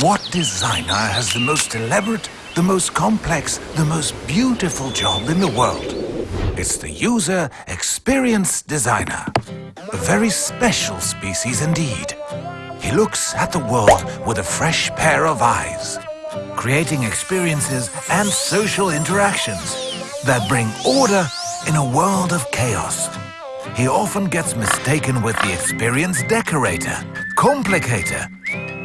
What designer has the most elaborate, the most complex, the most beautiful job in the world? It's the user experience designer. A very special species indeed. He looks at the world with a fresh pair of eyes, creating experiences and social interactions that bring order in a world of chaos. He often gets mistaken with the experience decorator, complicator,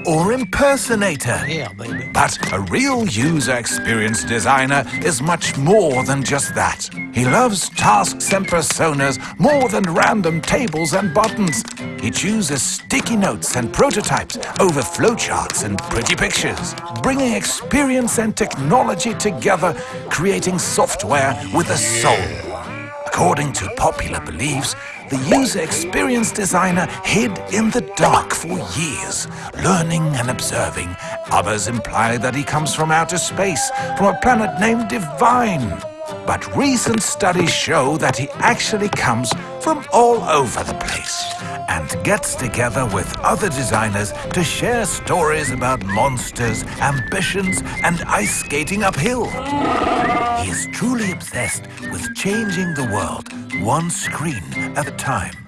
or impersonator. Yeah, baby. But a real user experience designer is much more than just that. He loves tasks and personas more than random tables and buttons. He chooses sticky notes and prototypes over flowcharts and pretty pictures, bringing experience and technology together, creating software with a soul. According to popular beliefs, the user experience designer hid in the dark for years, learning and observing. Others imply that he comes from outer space, from a planet named Divine. But recent studies show that he actually comes from all over the place and gets together with other designers to share stories about monsters, ambitions, and ice skating uphill. He is truly obsessed with changing the world one screen at a time.